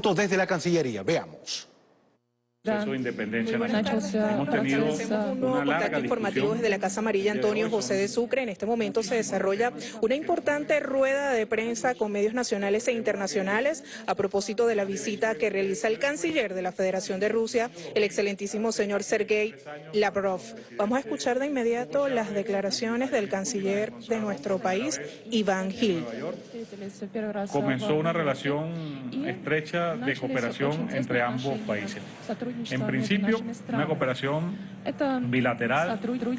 desde la Cancillería. Veamos proceso de independencia nacional. Hemos tenido un nuevo contacto informativo desde la Casa Amarilla Antonio José de Sucre. En este momento se desarrolla una importante rueda de prensa con medios nacionales e internacionales a propósito de la visita que realiza el canciller de la Federación de Rusia, el excelentísimo señor Sergei Lavrov. Vamos a escuchar de inmediato las declaraciones del canciller de nuestro país, Iván Gil. Comenzó una relación estrecha de cooperación entre ambos países. En principio, una cooperación bilateral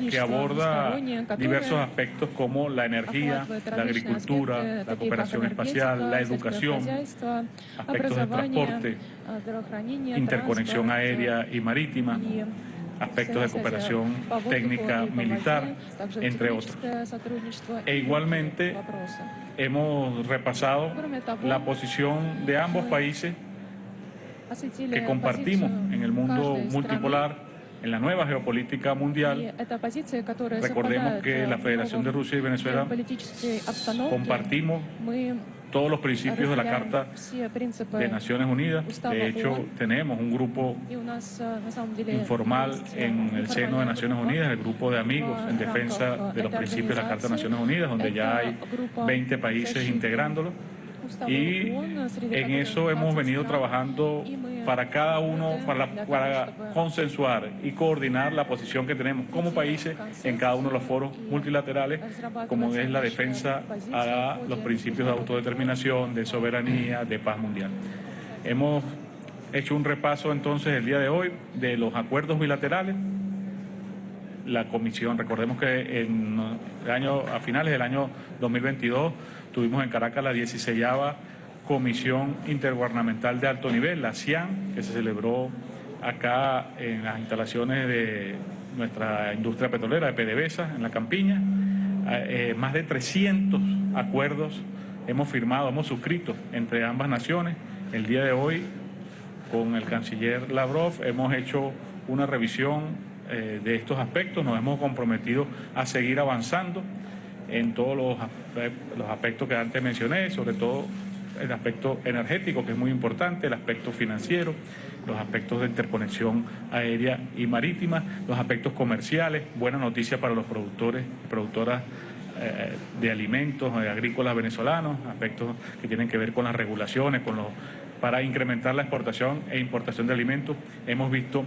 que aborda diversos aspectos como la energía, la agricultura, la cooperación espacial, la educación, aspectos de transporte, interconexión aérea y marítima, aspectos de cooperación técnica militar, entre otros. E igualmente hemos repasado la posición de ambos países que compartimos en el mundo multipolar, en la nueva geopolítica mundial. Recordemos que la Federación de Rusia y Venezuela compartimos todos los principios de la Carta de Naciones Unidas. De hecho, tenemos un grupo informal en el seno de Naciones Unidas, el grupo de amigos en defensa de los principios de la Carta de Naciones Unidas, donde ya hay 20 países integrándolo y en eso hemos venido trabajando para cada uno, para, consensuar y coordinar la posición que tenemos como países en cada uno de los foros multilaterales, como es la defensa a los principios de autodeterminación, de soberanía, de paz mundial. Hemos hecho un repaso entonces el día de hoy de los acuerdos bilaterales, la comisión, recordemos que en el año, a finales del año 2022 tuvimos en Caracas la 16 Comisión Intergubernamental de Alto Nivel, la CIAN, que se celebró acá en las instalaciones de nuestra industria petrolera de PDVSA, en la Campiña. Eh, más de 300 acuerdos hemos firmado, hemos suscrito entre ambas naciones. El día de hoy, con el canciller Lavrov, hemos hecho una revisión eh, de estos aspectos. Nos hemos comprometido a seguir avanzando en todos los, los aspectos que antes mencioné, sobre todo el aspecto energético, que es muy importante, el aspecto financiero, los aspectos de interconexión aérea y marítima, los aspectos comerciales, buena noticia para los productores y productoras eh, de alimentos eh, agrícolas venezolanos, aspectos que tienen que ver con las regulaciones, con los, para incrementar la exportación e importación de alimentos. Hemos visto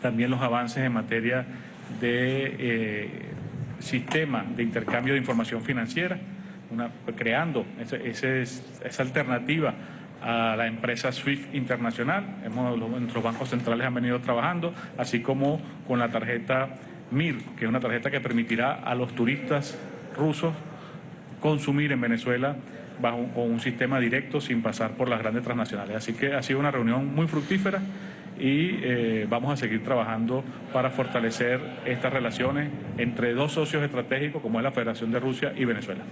también los avances en materia de eh, sistema de intercambio de información financiera, creando esa alternativa a la empresa SWIFT internacional. Hemos, nuestros bancos centrales han venido trabajando, así como con la tarjeta MIR, que es una tarjeta que permitirá a los turistas rusos consumir en Venezuela bajo, con un sistema directo sin pasar por las grandes transnacionales. Así que ha sido una reunión muy fructífera y eh, vamos a seguir trabajando para fortalecer estas relaciones entre dos socios estratégicos como es la Federación de Rusia y Venezuela.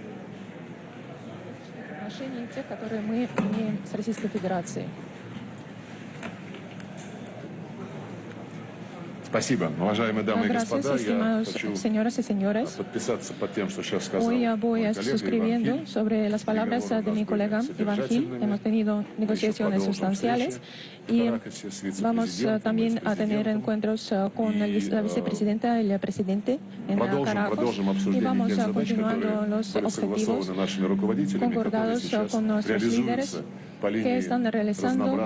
Gracias, estimados señoras y señores. Hoy voy suscribiendo sobre las palabras de mi colega Iván Gil. Hemos tenido negociaciones sustanciales y vamos también a tener encuentros con la vicepresidenta y el presidente en Caracas y vamos continuando los objetivos concordados con nuestros líderes que están realizando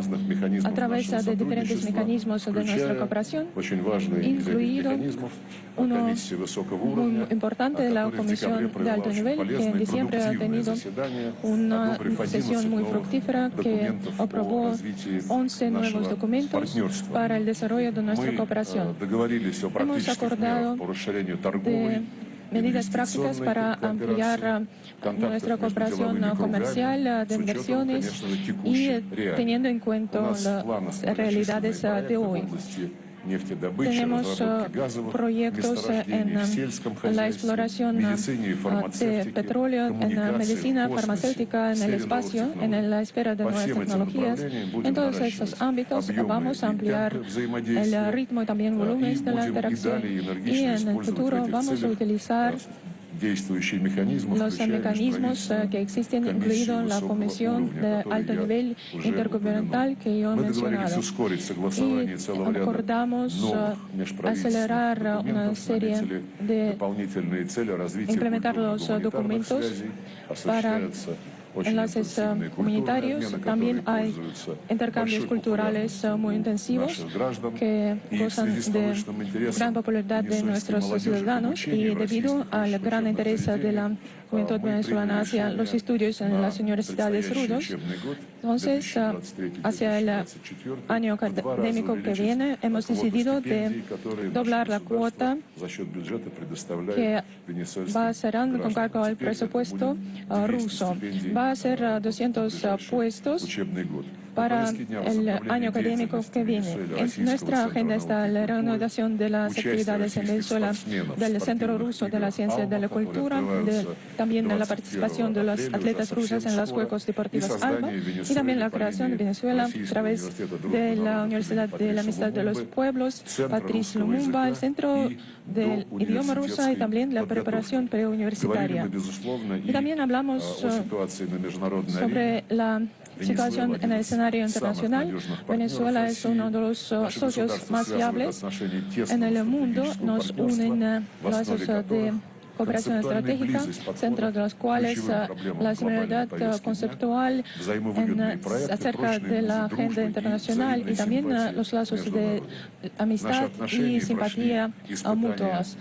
a través de diferentes mecanismos de nuestra cooperación, incluido uno muy importante de la Comisión de Alto Nivel, que en diciembre ha tenido una sesión muy fructífera que aprobó 11 nuevos documentos para el desarrollo de nuestra cooperación. Hemos acordado de medidas prácticas para ampliar nuestra cooperación comercial de inversiones y teniendo en cuenta las realidades de hoy. Tenemos proyectos en la exploración de petróleo, en la medicina farmacéutica, en el espacio, en la esfera de nuevas tecnologías. En todos estos ámbitos vamos a ampliar el ritmo y también volúmenes de la interacción. y en el futuro vamos a utilizar los mecanismos eh, que existen, incluido la Comisión de alto nivel intergubernamental que yo he mencionado. Y acordamos eh, acelerar una serie de implementar los documentos para enlaces eh, comunitarios. También hay intercambios culturales eh, muy intensivos que gozan de gran popularidad de nuestros ciudadanos y debido al gran interés de la juventud venezolana hacia los estudios en las universidades rudos. Entonces, eh, hacia el año académico que viene, hemos decidido de doblar la cuota que va a ser con cargo al presupuesto ruso. Va a ser 200 puestos para el año académico que viene. En nuestra agenda está la reanudación de las actividades en Venezuela del Centro Ruso de la Ciencia y de la Cultura, también la participación de los atletas rusos en los Juegos Deportivos ALBA y también la creación de Venezuela a través de la Universidad de la Amistad de los Pueblos, Patrice Lumumba, el Centro del Idioma Ruso y también la preparación preuniversitaria. Y también hablamos sobre la situación en el escenario internacional. Venezuela es uno de los socios más fiables en el mundo. Nos unen uh, lazos de cooperación estratégica, centro de los cuales la similaridad conceptual acerca de la agenda internacional y también los lazos de amistad y simpatía mutuas.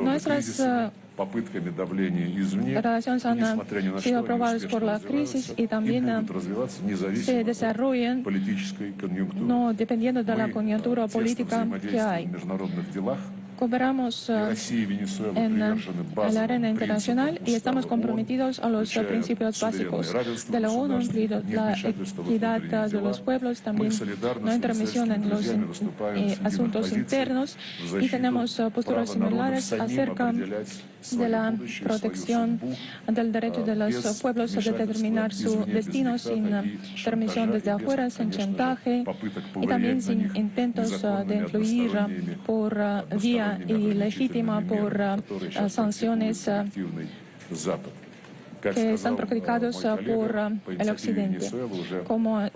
Nuestras relaciones han sido aprobadas por la crisis y también se desarrollan no dependiendo de la coyuntura política que hay. cooperamos uh, en uh, la arena internacional y estamos comprometidos a los principios básicos de la ONU, incluido la equidad de los pueblos, también la intermisión en los eh, asuntos internos y tenemos uh, posturas similares acerca de la protección del derecho de los pueblos a determinar su destino sin permisión desde afuera, sin chantaje y también sin intentos de influir por vía y legítima por sanciones que están practicados por el Occidente. Como ha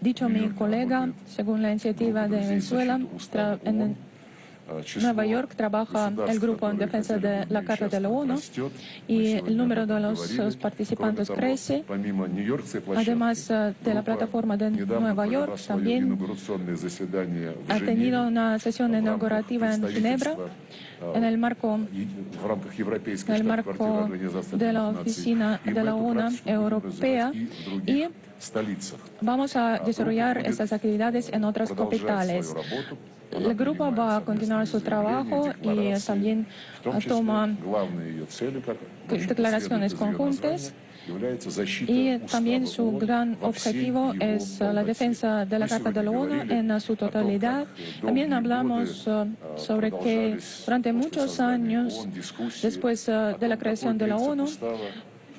dicho mi colega, según la iniciativa de Venezuela, en Nueva York trabaja el grupo en defensa de la Carta de la ONU y el número de los participantes crece. Además de la plataforma de Nueva York, también ha tenido una sesión inaugurativa en Ginebra en el marco, marco de la oficina de la ONU Europea vamos a desarrollar estas actividades en otras capitales. El grupo va a continuar su trabajo y también toma declaraciones conjuntas y también su gran objetivo es la defensa de la Carta de la ONU en su totalidad. También hablamos sobre que durante muchos años, después de la creación de la ONU,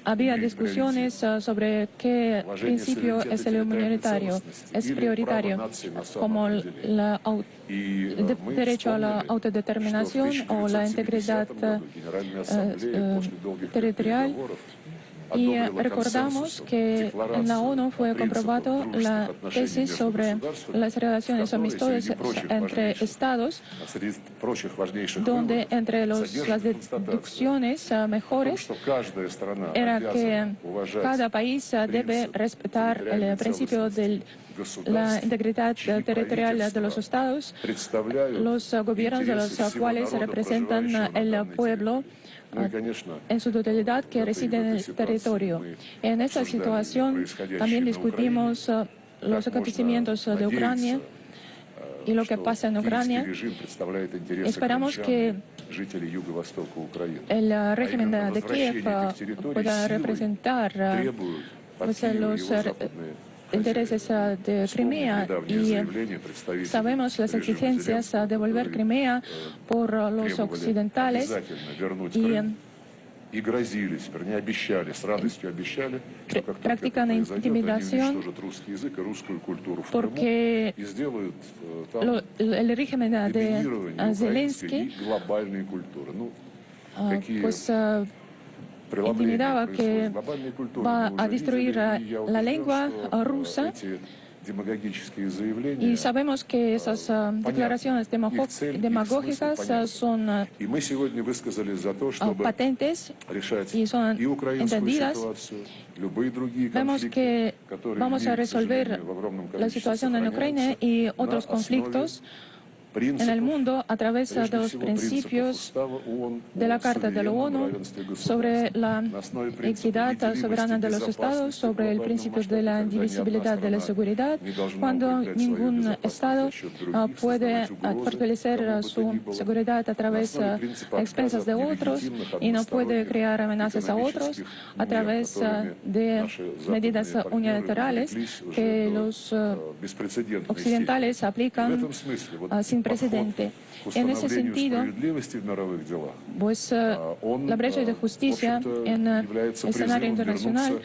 había discusiones uh, sobre qué principio es el humanitario, es prioritario, como el derecho a la autodeterminación o la integridad uh, uh, territorial y recordamos que en la ONU fue comprobado la tesis sobre las relaciones amistosas entre estados, donde entre los, las deducciones ah, mejores era que cada país ah, debe respetar el principio de la integridad territorial de los estados, los gobiernos de los cuales representan el pueblo en su totalidad que reside en el territorio. En esta situación también discutimos uh, los acontecimientos de Ucrania y lo que pasa en Ucrania. Esperamos que el uh, régimen de Kiev uh, pueda representar pues, los intereses ah, de Crimea y sabemos las exigencias de devolver Crimea por los occidentales y practican intimidación porque el régimen de Zelensky pues intimidaba que va a destruir la lengua rusa. y sabemos que esas uh, declaraciones demagógicas uh, son uh, patentes y son entendidas. Vemos que vamos a resolver la situación en Ucrania y otros conflictos en el mundo a través de los principios de la Carta de la ONU sobre la equidad soberana de los estados, sobre el principio de la indivisibilidad de la seguridad, cuando ningún estado ah, puede fortalecer su seguridad a través de expensas de otros y no puede crear amenazas a otros a través de medidas unilaterales que los occidentales aplican sin En ese sentido, pues eh, la brecha de justicia en el escenario internacional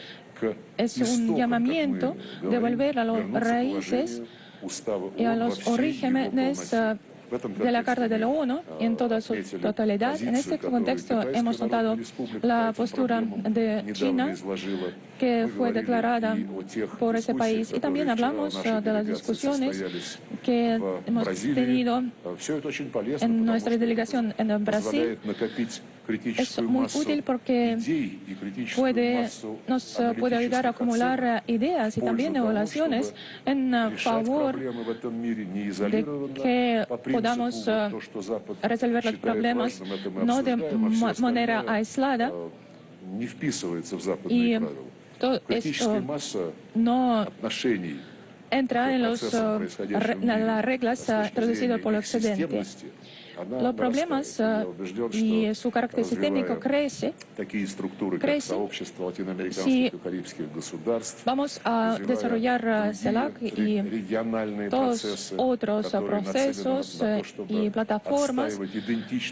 es un llamamiento de volver a los raíces y a los orígenes de la Carta de la ONU en toda su totalidad. En este contexto hemos notado la postura de China que fue declarada por ese país. Y también hablamos uh, de las discusiones que hemos tenido en nuestra delegación en Brasil es muy útil porque puede, nos puede ayudar a acumular ideas y también evaluaciones en favor de que podamos resolver los problemas no de manera aislada y todo esto no entra en, los, en las reglas traducidas por el Occidente los problemas y su carácter sistémico crece, crece si vamos a desarrollar CELAC y todos otros procesos y plataformas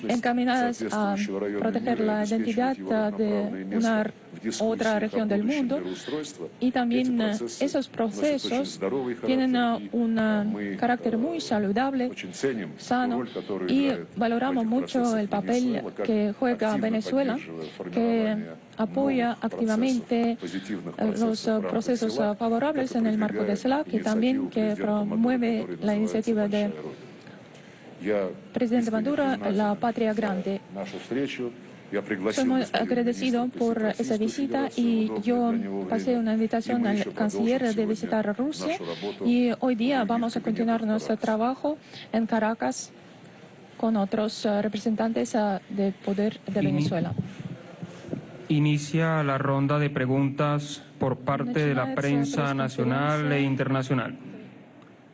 encaminadas a proteger la identidad de una otra región del mundo. y también esos procesos tienen un carácter muy saludable, sano y valoramos mucho el papel que juega Venezuela, que apoya activamente los procesos favorables en el marco de CELAC y también que promueve la iniciativa de presidente Maduro, la patria grande. Soy muy agradecido por esa visita y yo pasé una invitación al canciller de visitar Rusia y hoy día vamos a continuar nuestro trabajo en Caracas con otros eh, representantes eh, del poder de Venezuela. Inicia la ronda de preguntas por parte de la prensa nacional e internacional.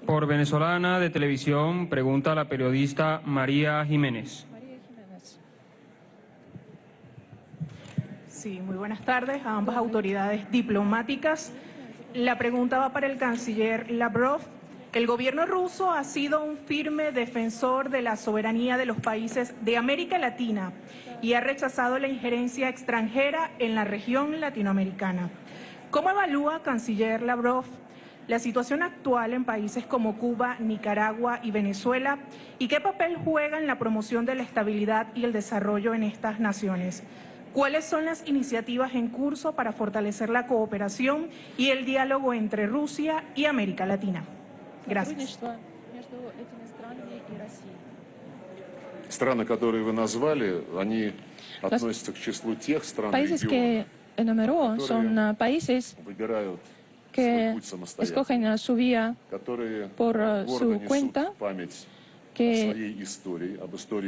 Por Venezolana de Televisión, pregunta la periodista María Jiménez. Sí, muy buenas tardes a ambas autoridades diplomáticas. La pregunta va para el canciller Lavrov. El gobierno ruso ha sido un firme defensor de la soberanía de los países de América Latina y ha rechazado la injerencia extranjera en la región latinoamericana. ¿Cómo evalúa, canciller Lavrov, la situación actual en países como Cuba, Nicaragua y Venezuela y qué papel juega en la promoción de la estabilidad y el desarrollo en estas naciones? ¿Cuáles son las iniciativas en curso para fortalecer la cooperación y el diálogo entre Rusia y América Latina? Gracias. Страны, которые вы назвали, они относятся к числу тех стран países que enumeró son países que escogen su vía por su cuenta, que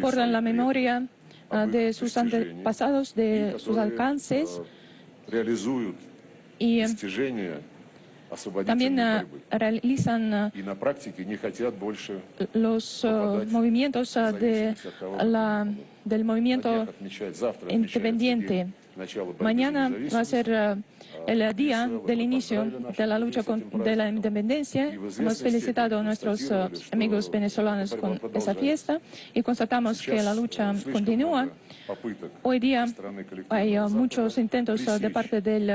portan la memoria de sus antepasados, de sus alcances y también uh, realizan los uh, movimientos de la, del movimiento independiente. Mañana va a ser el día del inicio de la lucha de la independencia. Hemos felicitado a nuestros amigos venezolanos con esa fiesta y constatamos que la lucha continúa. Hoy día hay muchos intentos de parte del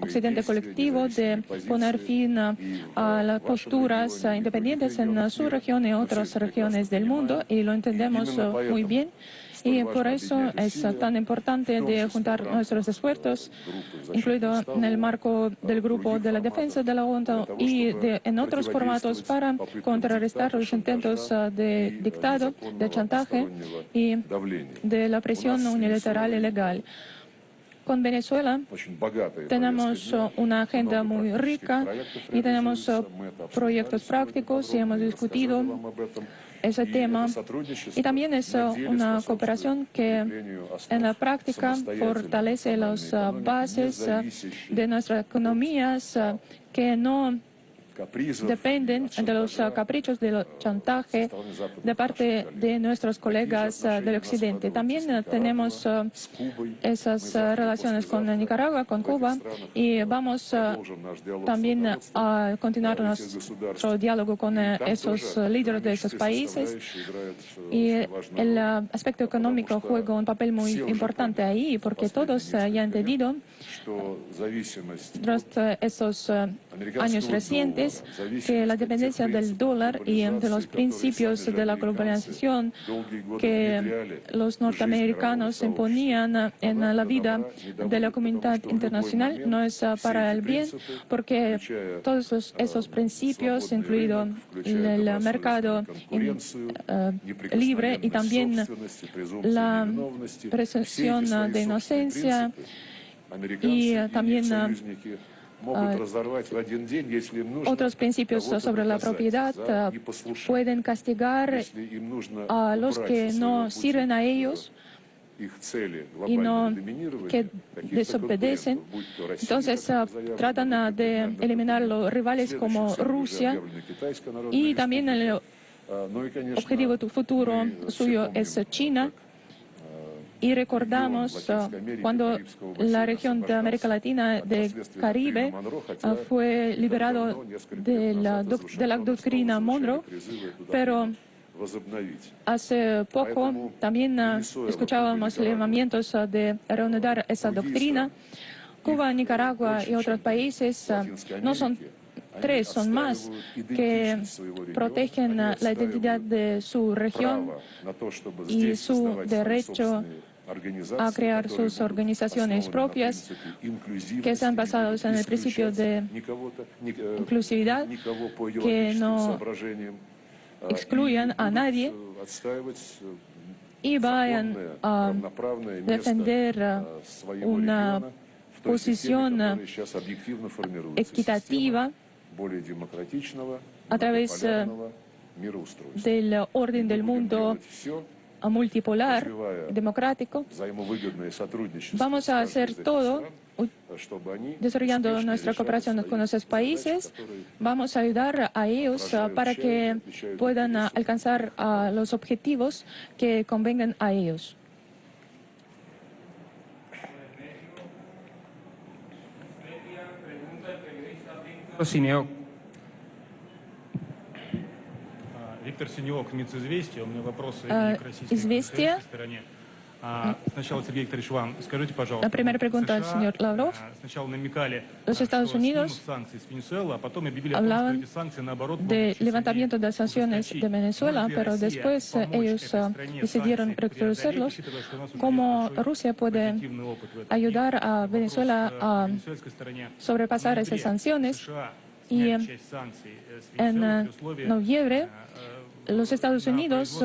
occidente colectivo de poner fin a las posturas independientes en su región y otras regiones del mundo y lo entendemos muy bien. Y por eso es tan importante de juntar nuestros esfuerzos, incluido en el marco del grupo de la defensa de la ONU y en otros formatos para contrarrestar los intentos de dictado, de chantaje y de la presión unilateral y legal. Con Venezuela tenemos uh, una agenda muy rica y tenemos uh, proyectos prácticos y hemos discutido ese tema. Y también es una cooperación que en la práctica fortalece las bases de nuestras economías que no dependen de los uh, caprichos del chantaje de parte de nuestros colegas uh, del occidente. También uh, tenemos esas relaciones con Nicaragua, con Cuba, y vamos también a continuar nuestro diálogo con esos líderes de esos países. Y el aspecto económico juega un papel muy importante ahí, porque todos ya han entendido, tras esos años recientes, que la dependencia del dólar y de los principios de la globalización que los norteamericanos imponían en la vida de la comunidad internacional no es para el bien, porque todos esos principios, incluido el mercado eh, libre y también la presunción de inocencia y también Ah, otros principios sobre la propiedad ah, pueden castigar a los que no sirven a ellos y no que desobedecen. Entonces tratan de eliminar los rivales como Rusia y también el objetivo futuro suyo es China y recordamos uh, cuando la región de América Latina, de Caribe, uh, fue liberado de la, de la doctrina Monroe, pero hace poco también uh, escuchábamos llamamientos de reanudar esa doctrina. Cuba, Nicaragua y otros países no son tres, son más, que protegen la identidad de su región y su derecho a crear sus organizaciones propias que están basadas en el principio de inclusividad, que no excluyan a nadie y vayan a defender una posición equitativa a través del orden del mundo multipolar, democrático, vamos a hacer todo desarrollando nuestra cooperación con esos países, vamos a ayudar a ellos para que puedan alcanzar los objetivos que convengan a ellos. Синек. Виктор Синек, а, МИЦ «Известия». У меня вопросы э, к российской стороне. La primera pregunta al señor Lavrov. Los Estados Unidos hablaban de levantamiento de sanciones de Venezuela, pero después ellos decidieron reconocerlos. ¿Cómo Rusia puede ayudar a Venezuela a sobrepasar esas sanciones? Y en э, noviembre los Estados Unidos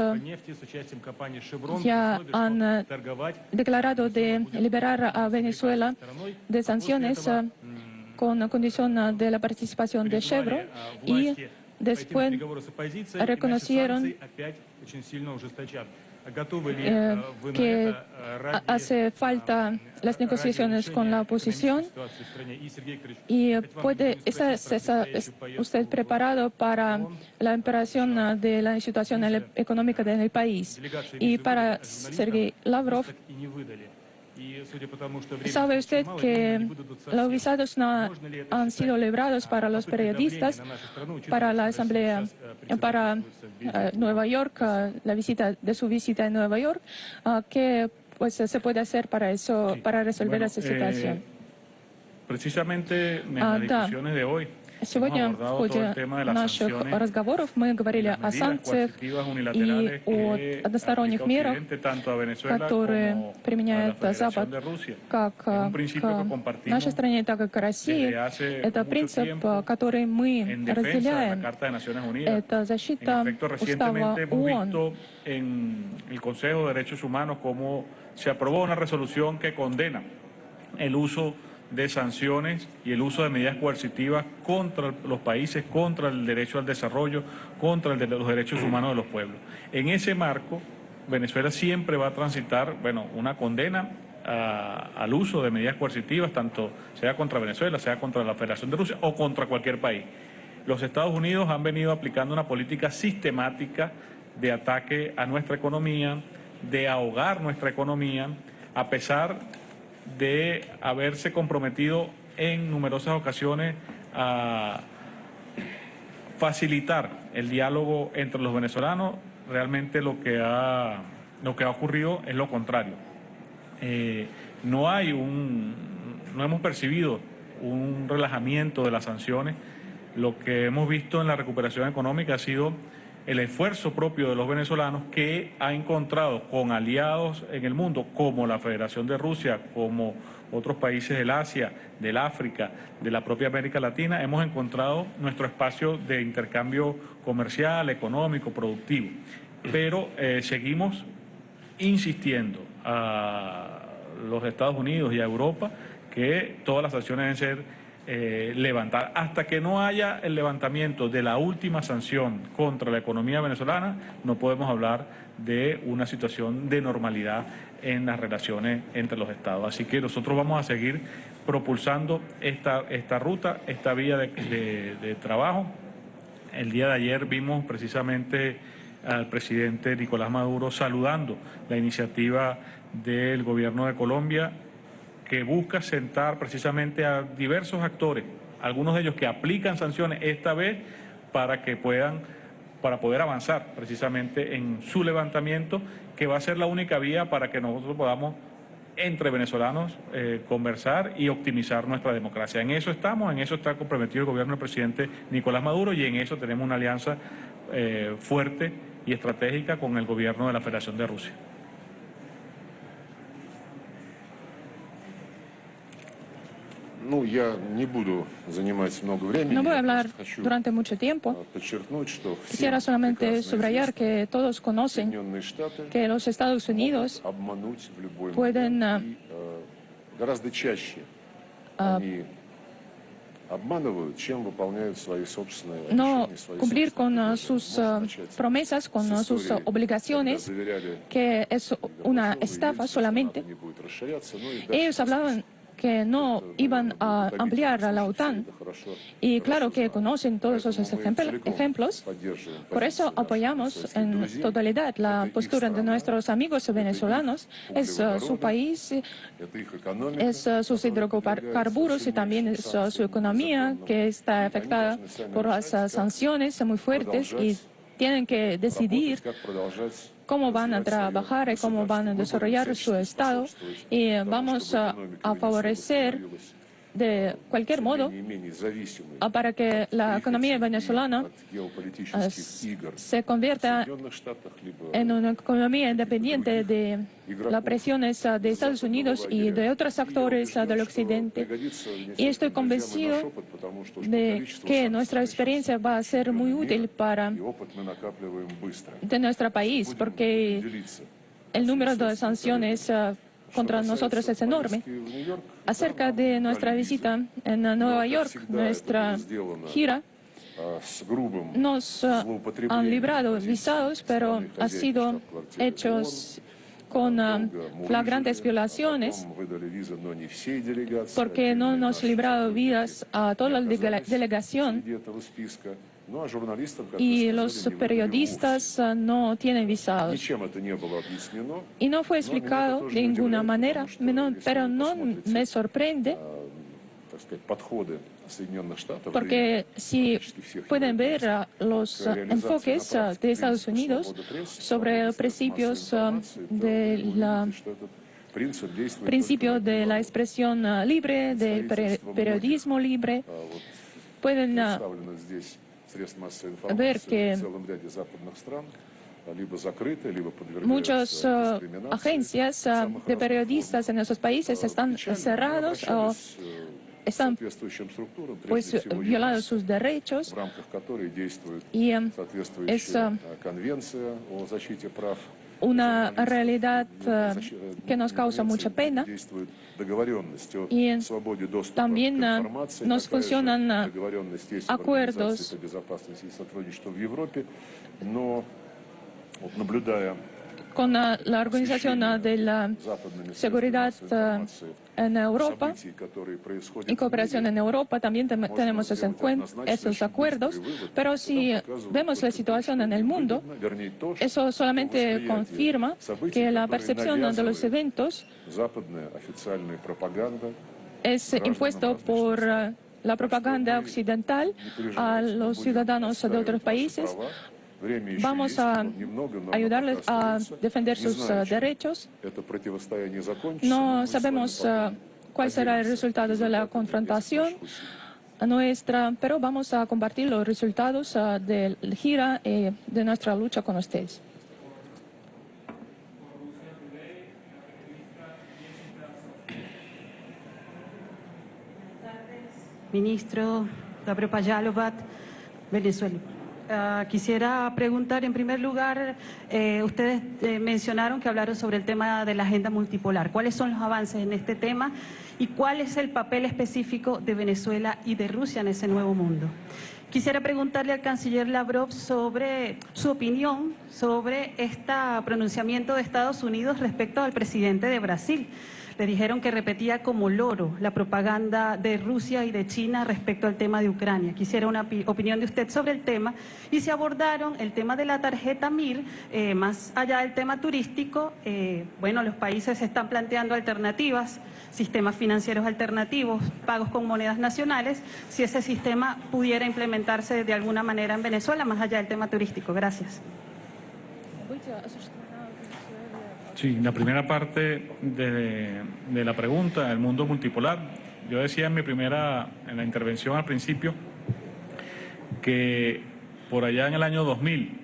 ya han declarado de liberar a Venezuela de sanciones eh, con condición de la participación de Chevron y después reconocieron eh, que hace falta las negociaciones con la oposición y puede está, usted preparado para la operación de la situación económica del país y para Sergei Lavrov ¿Sabe usted que los visados no han sido librados para los periodistas, para la Asamblea, para eh, Nueva York, eh, la visita de su visita en Nueva York? Ah, ¿Qué pues, se puede hacer para eso, para resolver esa situación? Eh, precisamente en las discusiones de hoy, Сегодня в ходе наших разговоров мы говорили о санкциях и о односторонних мерах, которые применяет Запад как к нашей стране, так и к России. Это принцип, который мы разделяем. Это защита устава ООН. se aprobó una resolución que condena el uso de sanciones y el uso de medidas coercitivas contra los países, contra el derecho al desarrollo, contra el de los derechos humanos de los pueblos. En ese marco, Venezuela siempre va a transitar, bueno, una condena al uso de medidas coercitivas, tanto sea contra Venezuela, sea contra la Federación de Rusia o contra cualquier país. Los Estados Unidos han venido aplicando una política sistemática de ataque a nuestra economía, de ahogar nuestra economía, a pesar de haberse comprometido en numerosas ocasiones a facilitar el diálogo entre los venezolanos, realmente lo que ha, lo que ha ocurrido es lo contrario. Eh, no hay un, no hemos percibido un relajamiento de las sanciones. Lo que hemos visto en la recuperación económica ha sido el esfuerzo propio de los venezolanos que ha encontrado con aliados en el mundo, como la Federación de Rusia, como otros países del Asia, del África, de la propia América Latina, hemos encontrado nuestro espacio de intercambio comercial, económico, productivo. Pero eh, seguimos insistiendo a los Estados Unidos y a Europa que todas las sanciones deben ser eh, levantar. Hasta que no haya el levantamiento de la última sanción contra la economía venezolana, no podemos hablar de una situación de normalidad en las relaciones entre los estados. Así que nosotros vamos a seguir propulsando esta, esta ruta, esta vía de, de trabajo. El día de ayer vimos precisamente al presidente Nicolás Maduro saludando la iniciativa del gobierno de Colombia que busca sentar precisamente a diversos actores, algunos de ellos que aplican sanciones esta vez para que puedan, para poder avanzar precisamente en su levantamiento, que va a ser la única vía para que nosotros podamos entre venezolanos eh, conversar y optimizar nuestra democracia. En eso estamos, en eso está comprometido el gobierno del presidente Nicolás Maduro y en eso tenemos una alianza eh, fuerte y estratégica con el gobierno de la Federación de Rusia. No voy a hablar durante mucho tiempo. Quisiera solamente subrayar que todos conocen que los Estados Unidos pueden no cumplir con sus promesas, con sus obligaciones, que es una estafa solamente. Ellos hablaban que no iban a ampliar a la OTAN. Y claro que conocen todos esos ejemplos. Por eso apoyamos en totalidad la postura de nuestros amigos venezolanos. Es uh, su país, es uh, sus hidrocarburos y también es uh, su economía que está afectada por las sanciones muy fuertes y tienen que decidir cómo van a trabajar y cómo van a desarrollar su Estado. Y vamos a, favorecer de cualquier modo para que la economía venezolana se convierta en una economía independiente de las presiones de Estados Unidos y de otros actores del occidente. Y estoy convencido de que nuestra experiencia va a ser muy útil para nuestro país, porque el número de sanciones contra nosotros es enorme. Acerca de nuestra visita en Nueva York, nuestra gira, nos ah, han librado visados, pero han sido hechos con ah, flagrantes violaciones, porque no nos librado vidas a toda la delegación y los periodistas no tienen visados. Y no fue explicado de ninguna manera, pero no me sorprende porque si pueden ver los enfoques de Estados Unidos sobre principios de la principio de la expresión libre, del periodismo libre, pueden ver que muchas agencias de periodistas en esos países están cerrados o están pues, violando sus derechos y es una realidad que nos causa mucha pena. Y también nos funcionan acuerdos con la Organización de la Seguridad en Europa y cooperación en Europa, también tenemos esos acuerdos, pero si vemos la situación en el mundo, eso solamente confirma que la percepción de los eventos es impuesto por la propaganda occidental a los ciudadanos de otros países, Vamos a ayudarles a defender sus derechos. No sabemos cuál será el resultado de la confrontación nuestra, pero vamos a compartir los resultados de la gira y de nuestra lucha con ustedes. Ministro Gabriel Payalovat, Venezuela. Ah, quisiera preguntar, en primer lugar, eh, ustedes eh, mencionaron que hablaron sobre el tema de la agenda multipolar. ¿Cuáles son los avances en este tema y cuál es el papel específico de Venezuela y de Rusia en ese nuevo mundo? Quisiera preguntarle al canciller Lavrov sobre su opinión sobre este pronunciamiento de Estados Unidos respecto al presidente de Brasil le dijeron que repetía como loro la propaganda de Rusia y de China respecto al tema de Ucrania. Quisiera una opinión de usted sobre el tema y si abordaron el tema de la tarjeta MIR, eh, más allá del tema turístico, eh, bueno, los países están planteando alternativas, sistemas financieros alternativos, pagos con monedas nacionales, si ese sistema pudiera implementarse de alguna manera en Venezuela, más allá del tema turístico. Gracias. Sí, la primera parte de, la pregunta, el mundo multipolar. Yo decía en mi primera, en la intervención al principio, que por allá en el año 2000,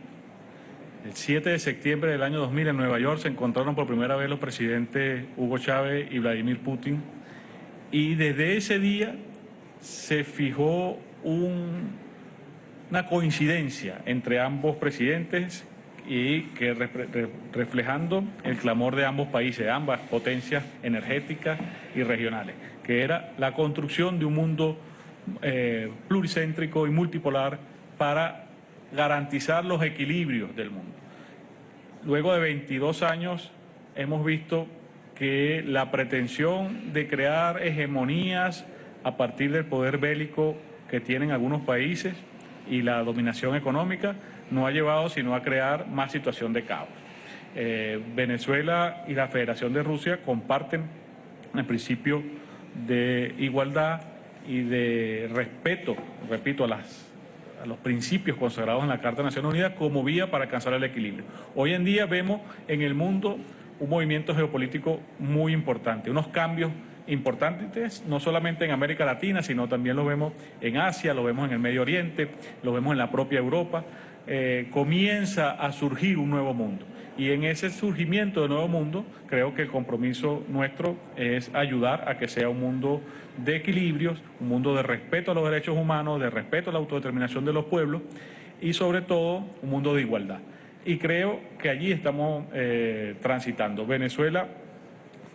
el 7 de septiembre del año 2000 en Nueva York se encontraron por primera vez los presidentes Hugo Chávez y Vladimir Putin y desde ese día se fijó una coincidencia entre ambos presidentes y que reflejando el clamor de ambos países, ambas potencias energéticas y regionales, que era la construcción de un mundo eh, pluricéntrico y multipolar para garantizar los equilibrios del mundo. Luego de 22 años hemos visto que la pretensión de crear hegemonías a partir del poder bélico que tienen algunos países y la dominación económica no ha llevado sino a crear más situación de caos. Eh, Venezuela y la Federación de Rusia comparten el principio de igualdad y de respeto, repito, a, las, a los principios consagrados en la Carta de Naciones Unidas como vía para alcanzar el equilibrio. Hoy en día vemos en el mundo un movimiento geopolítico muy importante, unos cambios importantes, no solamente en América Latina, sino también lo vemos en Asia, lo vemos en el Medio Oriente, lo vemos en la propia Europa. Eh, comienza a surgir un nuevo mundo. Y en ese surgimiento del nuevo mundo, creo que el compromiso nuestro es ayudar a que sea un mundo de equilibrios, un mundo de respeto a los derechos humanos, de respeto a la autodeterminación de los pueblos y sobre todo un mundo de igualdad. Y creo que allí estamos eh, transitando. Venezuela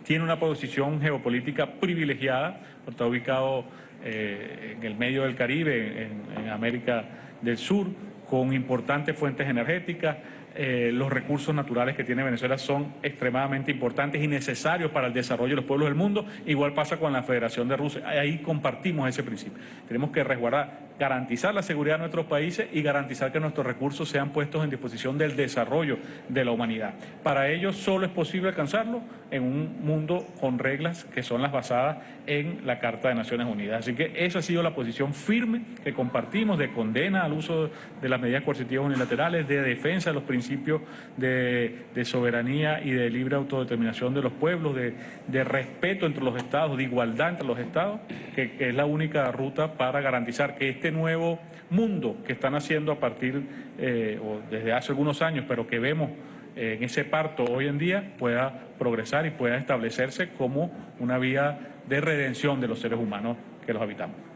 tiene una posición geopolítica privilegiada, está ubicado eh, en el medio del Caribe, en América del Sur, con importantes fuentes energéticas. Eh, los recursos naturales que tiene Venezuela son extremadamente importantes y necesarios para el desarrollo de los pueblos del mundo. Igual pasa con la Federación de Rusia. Ahí compartimos ese principio. Tenemos que resguardar garantizar la seguridad de nuestros países y garantizar que nuestros recursos sean puestos en disposición del desarrollo de la humanidad. Para ello solo es posible alcanzarlo en un mundo con reglas que son las basadas en la Carta de Naciones Unidas. Así que esa ha sido la posición firme que compartimos de condena al uso de las medidas coercitivas unilaterales, de defensa de los principios principio de, soberanía y de libre autodeterminación de los pueblos, de, respeto entre los estados, de igualdad entre los estados, que, es la única ruta para garantizar que este nuevo mundo que están haciendo a partir, eh, o desde hace algunos años, pero que vemos eh, en ese parto hoy en día, pueda progresar y pueda establecerse como una vía de redención de los seres humanos que los habitamos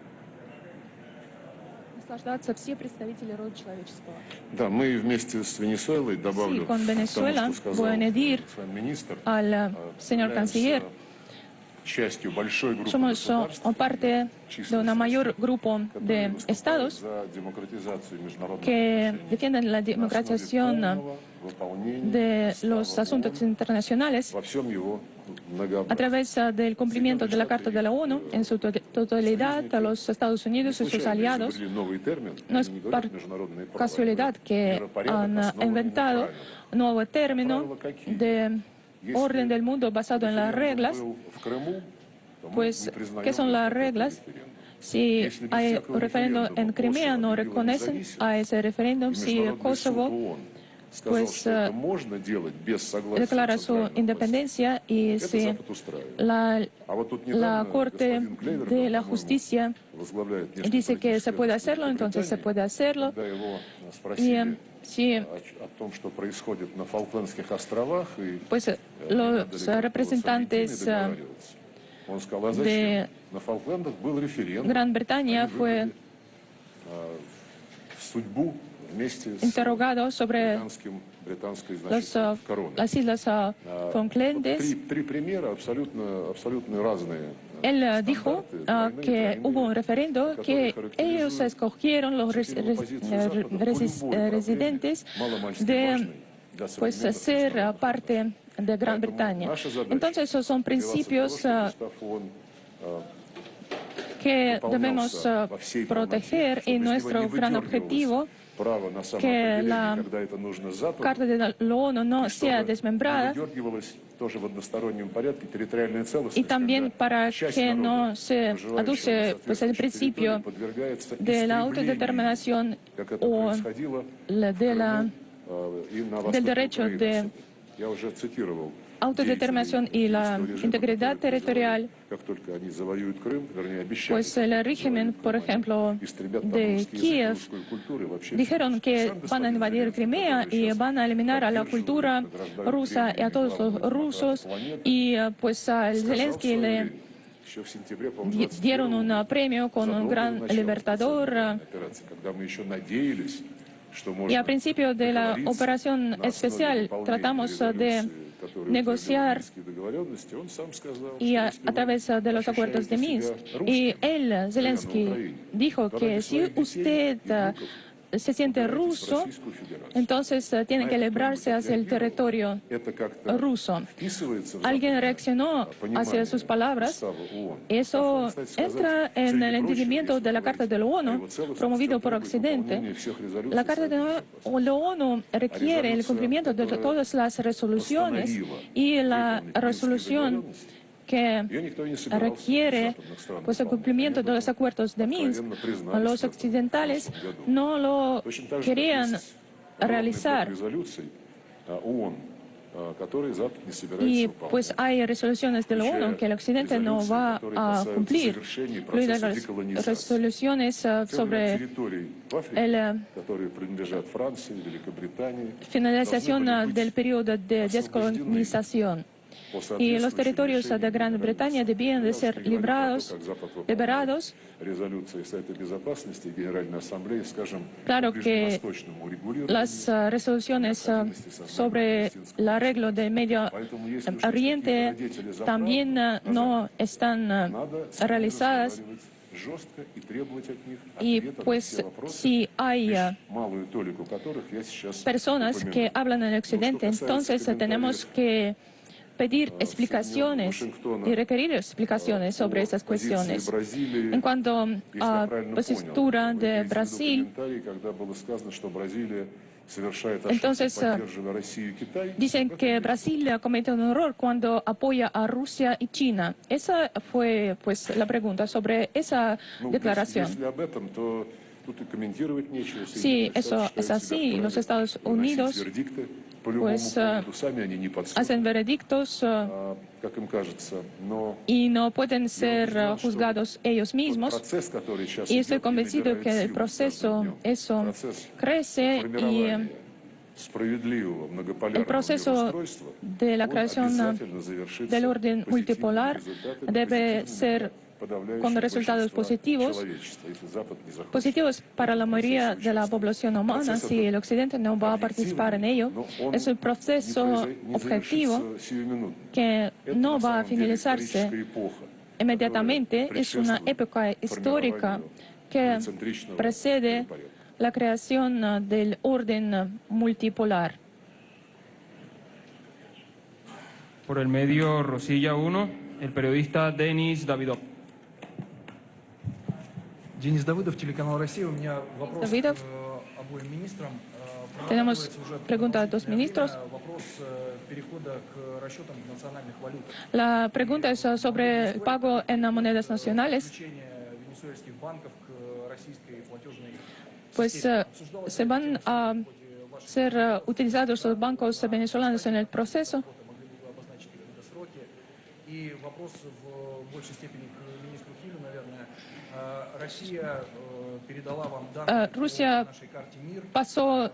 Да, мы вместе с Венесуэлой добавлю sí, con Venezuela тому, что voy a añadir министр, al señor canciller частью большой группы somos o parte de un mayor grupo de estados que defienden la democratización de los asuntos internacionales a través del cumplimiento de la Carta de la ONU en su totalidad a los Estados Unidos y sus aliados. No es por casualidad que han inventado un nuevo término de orden del mundo basado en las reglas. Pues, ¿qué son las reglas? Si hay un referéndum en Crimea, no reconocen a ese referéndum. Si Kosovo pues declara su independencia y si la, la Corte de la Justicia dice que se puede hacerlo, entonces se puede hacerlo. Y si pues los representantes de Gran Bretaña fue interrogado sobre los, las islas Falklandes. Él dijo que hubo un referendo que ellos escogieron los residentes de pues, ser parte de Gran Bretaña. Entonces, esos son principios que debemos proteger y nuestro gran objetivo que la Carta de la ONU no sea desmembrada y también para que no se aduce pues, el principio de la autodeterminación o de la, del derecho de autodeterminación y la integridad territorial, pues el régimen, por ejemplo, de Kiev, dijeron que van a invadir Crimea y van a eliminar a la cultura rusa y a todos los rusos, y pues a Zelensky le dieron un premio con un gran libertador. Y al principio de la operación especial tratamos de negociar y a, través de los acuerdos de Minsk. Y él, Zelensky, dijo que si usted se siente ruso, entonces eh, tiene que librarse hacia el territorio ruso. Alguien reaccionó hacia sus palabras. Eso entra en el entendimiento de la Carta de la ONU, promovido por Occidente. La Carta de la ONU requiere el cumplimiento de todas las resoluciones y la resolución que requiere pues, el cumplimiento de los acuerdos de Minsk. Los occidentales no lo querían realizar. Y pues hay resoluciones de la ONU que el Occidente no va a cumplir, incluidas las resoluciones sobre la finalización del periodo de descolonización y los territorios de Gran Bretaña debían de ser librados, liberados. Claro que las ah, resoluciones ah, sobre el arreglo del Medio Oriente también ah, no están realizadas. Y pues si hay personas que hablan en Occidente, entonces tenemos que pedir explicaciones y requerir explicaciones sobre esas cuestiones. En cuanto a la postura de Brasil, entonces, dicen que Brasil comete un error cuando apoya a Rusia y China. Esa fue pues la pregunta sobre esa declaración. Sí, eso es así. Los Estados Unidos pues hacen veredictos y no pueden ser juzgados ellos mismos. Y estoy convencido que el proceso, eso crece y el proceso de la creación del orden multipolar debe ser con resultados positivos, positivos para la mayoría de la población humana si el Occidente no va a participar en ello. Es un proceso objetivo que no va a finalizarse inmediatamente. Es una época histórica que precede la creación del orden multipolar. Por el medio Rosilla 1, el periodista Denis Davidov. Денис Давыдов, телеканал «Россия». У меня вопрос Давидов. к обоим министрам. Tenemos pregunta a dos ministros. La pregunta es sobre el pago en monedas nacionales. Pues se van a ser utilizados los bancos venezolanos en el proceso. Y вопрос в большей степени к министру Хилю, наверное. Rusia pasó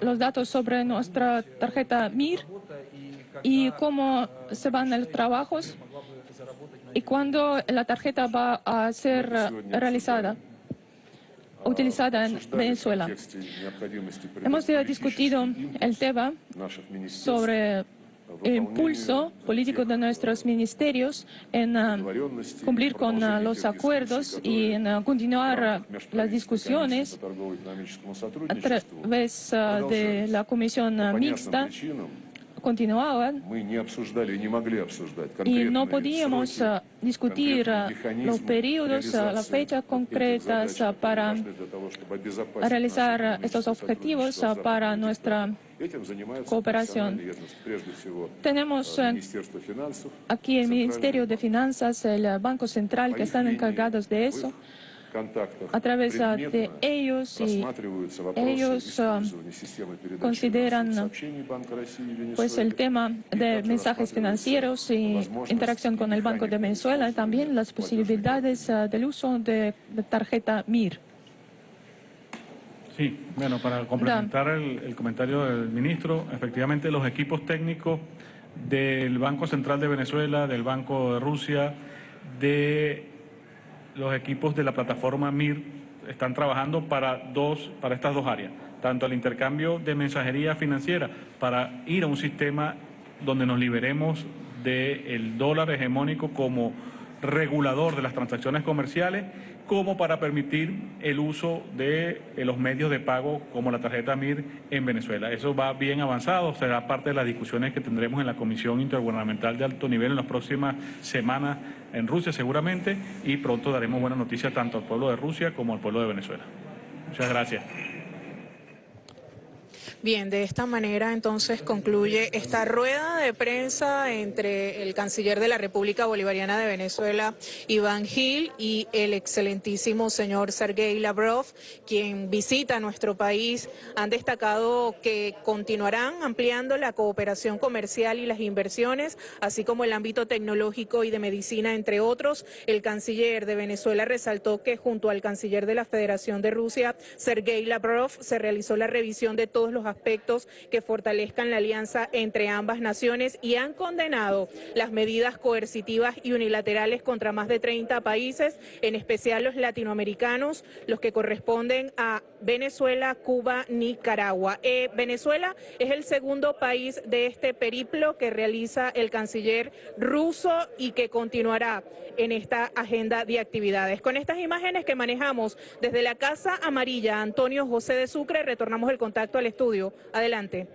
los datos sobre nuestra tarjeta MIR y cómo se van los trabajos y cuándo la tarjeta va a ser realizada utilizada en Venezuela. Hemos discutido el tema sobre impulso político de nuestros ministerios en ah, cumplir con ah, los acuerdos y en ah, continuar las discusiones a través de la comisión mixta. Continuaban y no podíamos discutir los periodos, las fechas concretas para realizar estos objetivos para nuestra cooperación. Tenemos aquí el Ministerio de Finanzas, el Banco Central, que están encargados de eso. A través de ellos y ellos consideran pues el tema de mensajes financieros y interacción con el Banco de Venezuela, también las posibilidades del uso de tarjeta MIR. Sí, bueno, para complementar el, comentario del ministro, efectivamente los equipos técnicos del Banco Central de Venezuela, del Banco de Rusia, de los equipos de la plataforma MIR están trabajando para, dos, para estas dos áreas, tanto el intercambio de mensajería financiera para ir a un sistema donde nos liberemos del dólar hegemónico como regulador de las transacciones comerciales como para permitir el uso de eh, los medios de pago como la tarjeta MIR en Venezuela. Eso va bien avanzado, será parte de las discusiones que tendremos en la Comisión Intergubernamental de Alto Nivel en las próximas semanas en Rusia seguramente y pronto daremos buenas noticias tanto al pueblo de Rusia como al pueblo de Venezuela. Muchas gracias. Bien, de esta manera entonces concluye esta rueda de prensa entre el canciller de la República Bolivariana de Venezuela, Iván Gil, y el excelentísimo señor Sergei Lavrov, quien visita nuestro país. Han destacado que continuarán ampliando la cooperación comercial y las inversiones, así como el ámbito tecnológico y de medicina, entre otros. El canciller de Venezuela resaltó que junto al canciller de la Federación de Rusia, Sergei Lavrov, se realizó la revisión de todos los que fortalezcan la alianza entre ambas naciones y han condenado las medidas coercitivas y unilaterales contra más de 30 países, en especial los latinoamericanos, los que corresponden a Venezuela, Cuba, Nicaragua. Eh, Venezuela es el segundo país de este periplo que realiza el canciller ruso y que continuará en esta agenda de actividades. Con estas imágenes que manejamos desde la Casa Amarilla, Antonio José de Sucre, retornamos el contacto al Adelante.